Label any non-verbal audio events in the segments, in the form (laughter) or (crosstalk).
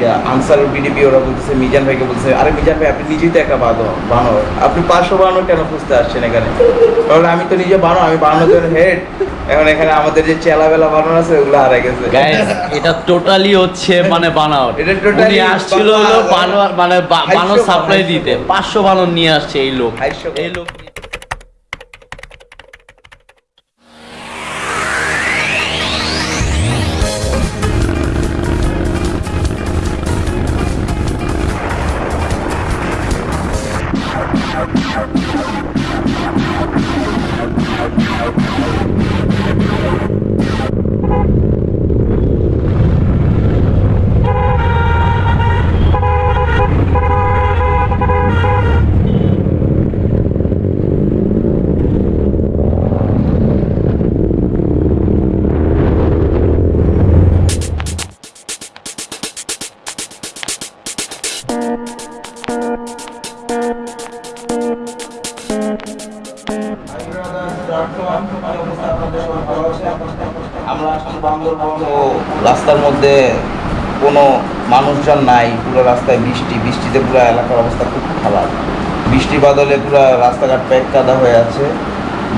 যে answer BDP ওরা বলতেছে মিজান ভাইকে বলছে আরে মিজান ভাই আপনি নিজেই তো একটা বানো বানর আপনি পাঁচশো বানর কেন খুঁজতে আসছেন এখানে? কারণ আমি তো নিজে বানো আমি বানরের হেড এখন এখানে আমাদের যে চেলাবেলা বানর আছে ওগুলো হারাই গেছে। গাইস এটা টোটালি হচ্ছে মানে বানাওয়াট। এটা উনি আসছিল হলো মানে বানর সাপ্লাই দিতে। ছিল। পাঁচশো বানর নিয়ে আসছে এই লোক। এই লোক রাস্তার মধ্যে কোনো মানুষজন নাই, পুরো রাস্তায় বৃষ্টি, বৃষ্টিতে পুরো এলাকার অবস্থা খুব খারাপ। বৃষ্টি বাদলে পুরো রাস্তাঘাট প্যাক কাদা হয়ে আছে।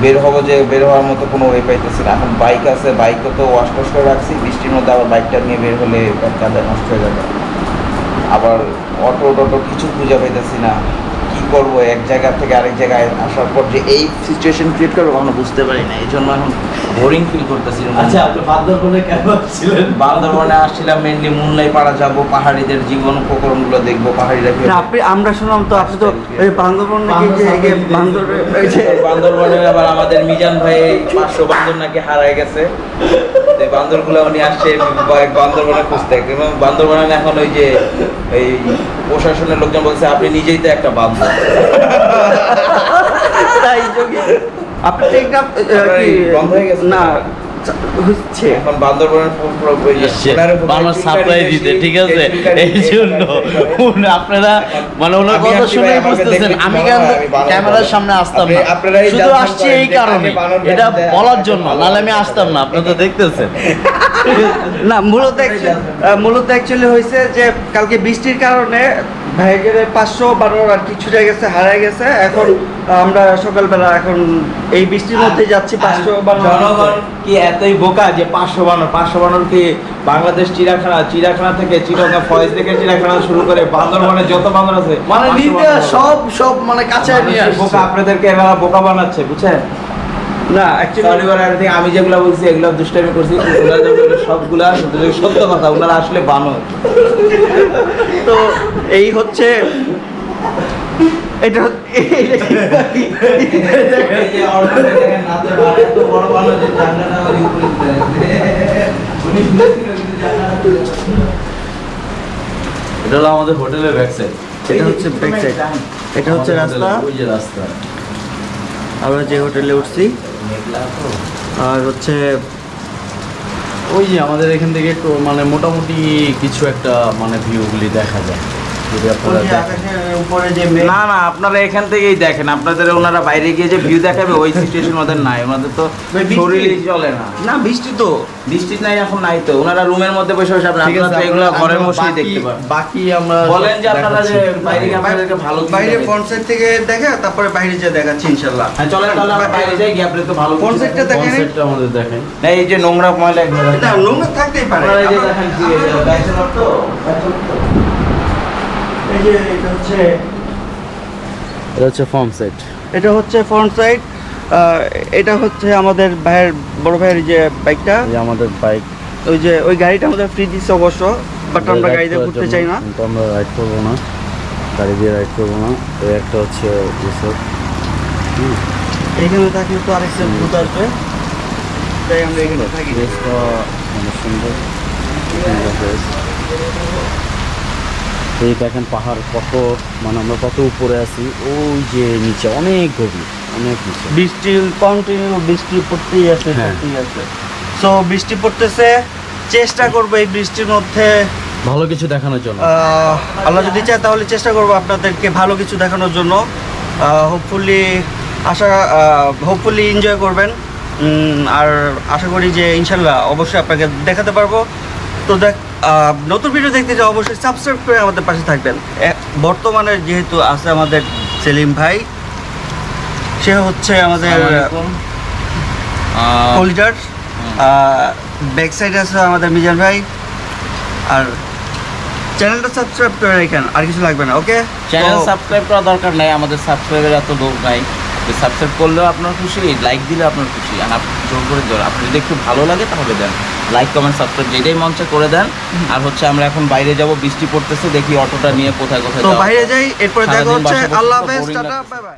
বের হব যে বের হওয়ার মতো কোনো ওয়ে পাইতেছি না। এখন বাইক আছে বাইকও তো ওয়াশ করে রাখছি, বৃষ্টির মধ্যে আবার বাইকটা নিয়ে বের হলে কাদায় নষ্ট হয়ে যাবে। আবার অটো টটো কিছু খুঁজে পাইতেছি না। কি করব এক জায়গা থেকে আরেক জায়গায় আসার পর যে এই সিচুয়েশন ক্রিয়েট করব কখনো বুঝতে পারি না। এই জন্য এখন বোরিং ফিল করতেছি আচ্ছা আপনি বান্দরবনে কেন ছিলেন বান্দরবনে আসছিলাম মেনলি মুনলাই পাড়া যাব পাহাড়িদের জীবন উপকরণগুলো দেখব পাহাড়িরা আপনি আমরা শুনলাম তো আপনি তো ওই বান্দরবন নাকি যে এই বান্দর ওই বান্দরবনে আবার আমাদের মিজান ভাই পাঁচশো বান্দর নাকি হারায় গেছে। বান্দরগুলো উনি আসছে বান্দরবনে খুঁজতে। এবং বান্দরবনে এখন ওই যে এই প্রশাসনের লোকজন বলছে আপনি নিজেই তো একটা বান্দর। তাই যোগী। আপনি টেকনাফ কি বন্ধ হয়ে গেছে? না হচ্ছে। এখন বান্দরবনের পুরো- পুরো ওই যে এসছে সোনার উপর বানর টিনকারি সাপ্লাই দিতে ঠিক আছে? এই জন্য আপনারা মানে ওনার কথা শুনে বুঝতেছেন। আমি কি কেন আমি বানর ক্যামেরার সামনে আসতাম আপনি- না। শুধু আসছি এই কারণে এটা বলার জন্য নাহলে আমি আসতাম না তো (laughs) দেখতেছেন। না মূলত মূলত অ্যাকচুয়ালি হয়েছে যে কালকে বৃষ্টির কারণে ভাইগের পাঁচশো বারো আর কি ছুটে গেছে হারায় গেছে। এখন আমরা সকালবেলা এখন এই বৃষ্টির মধ্যে যাচ্ছি পাঁচশো বারো জনগণ কি এতই বোকা যে পাঁচশো বানর পাঁচশো বানর কি বাংলাদেশ চিড়াখানা চিড়াখানা থেকে চিড়াখানা ফয়েজ থেকে চিড়াখানা শুরু করে বান্দরবনে যত বান্দর আছে মানে 500 নিতে বান্দর। সব সব মানে কাছে নিয়ে বোকা আপনাদেরকে এরা বোকা বানাচ্ছে বুঝছেন? না অ্যাকচুয়ালি আমি যেগুলো বলছি এগুলো দুষ্টামি করছি সবগুলা সত্য কথা ওনারা আসলে বানর তো এই হচ্ছে এটা হলো আমাদের হোটেলের ব্যাক সাইড এটা হচ্ছে ব্যাক সাইড এটা হচ্ছে রাস্তা। ওই যে রাস্তা। আমরা যে হোটেলে উঠছি, আর হচ্ছে ওই যে আমাদের এখান থেকে একটু মানে মোটামুটি কিছু একটা মানে ভিউগুলি দেখা যায়। যদি আপনারা না না আপনারা এখান থেকেই দেখেন। আপনাদের ওনারা বাইরে গিয়ে যে ভিউ দেখাবে ওই সিচুয়েশন ওদের নাই। ওনাদের তো শরীরই চলে না। না বৃষ্টি তো। বৃষ্টি নাই এখন নাই তো। ওনারা রুমের মধ্যে বসে বসে আপনারা তো এগুলো ঘরের বসেই দেখতে পারেন। বাকি আমরা বলেন যে আপনারা যে বাইরে গিয়ে আপনাদেরকে ভালো বাইরে সাইড থেকে দেখে তারপরে বাইরে যে দেখাচ্ছি ইনশাল্লাহ হ্যাঁ চলেন তাহলে আমরা বাইরে যাই গিয়ে আপনাদের তো ভালো কিছু কোন দেখেন? কনসেপ্টটা আমাদের দেখেন। না এই যে নোংরা ময়লা এগুলো নোংরা থাকতেই পারে। আপনারা এই যে দেখেন কি তো bachelor তো। এই যে এটা হচ্ছে এটা হচ্ছে ফর্ম সেট এটা হচ্ছে ফ্রন্ট সাইড এটা হচ্ছে আমাদের ভাইয়ের বড় ভাইয়ের যে বাইকটা আমাদের বাইক ওই যে ওই গাড়িটা আমাদের ফ্রি দিচ্ছে অবশ্য বাট আমরা গাড়িতে ঘুরতে চাই না। আমরা রাইড করব না। গাড়ি দিয়ে রাইড করব না। এই একটা হচ্ছে রিসোর্ট এখানে থাকলে তো আরেকটা ভূত আসবে। তাই আমরা এখানে থাকি। সুন্দর। এই দেখেন পাহাড় কত মানে আমরা কত উপরে আছি ওই যে নিচে অনেক গভীর অনেক নিচে। বৃষ্টি কন্টিনিউ বৃষ্টি পড়তেই আছে হ্যাঁ। পড়তেই আছে। সো বৃষ্টি পড়তেছে চেষ্টা করব এই বৃষ্টির মধ্যে ভালো কিছু দেখানোর জন্য। আল্লাহ যদি চায় তাহলে চেষ্টা করব আপনাদেরকে ভালো কিছু দেখানোর জন্য। হোপফুলি আশা হোপফুলি এনজয় করবেন। আর আশা করি যে ইনশাল্লাহ অবশ্যই আপনাকে দেখাতে পারব। তো দেখ নতুন ভিডিও দেখতে চাও অবশ্যই সাবস্ক্রাইব করে আমাদের পাশে থাকবেন। বর্তমানে যেহেতু আছে আমাদের সেলিম ভাই সে হচ্ছে আমাদের কলিজার ব্যাক সাইডে আছে আমাদের মিজান ভাই। আর চ্যানেলটা সাবস্ক্রাইব করে রাখেন আর কিছু লাগবে না ওকে চ্যানেল সাবস্ক্রাইব করা দরকার নাই আমাদের সাবস্ক্রাইবের এত লোক নাই। সাবস্ক্রাইব করলেও আপনার খুশি লাইক দিলে আপনার খুশি। আর আপনি জোর করে জোর আপনি যদি একটু ভালো লাগে তাহলে দেন। লাইক কমেন্ট সাবস্ক্রাইব যেটাই মঞ্চে করে দেন। আর হচ্ছে আমরা এখন বাইরে যাব বৃষ্টি পড়তেছে দেখি অটোটা নিয়ে কোথায় কোথায় তো বাইরে যাই এরপরে দেখা হচ্ছে। আল্লাহ হাফেজ টাটা বাই বাই।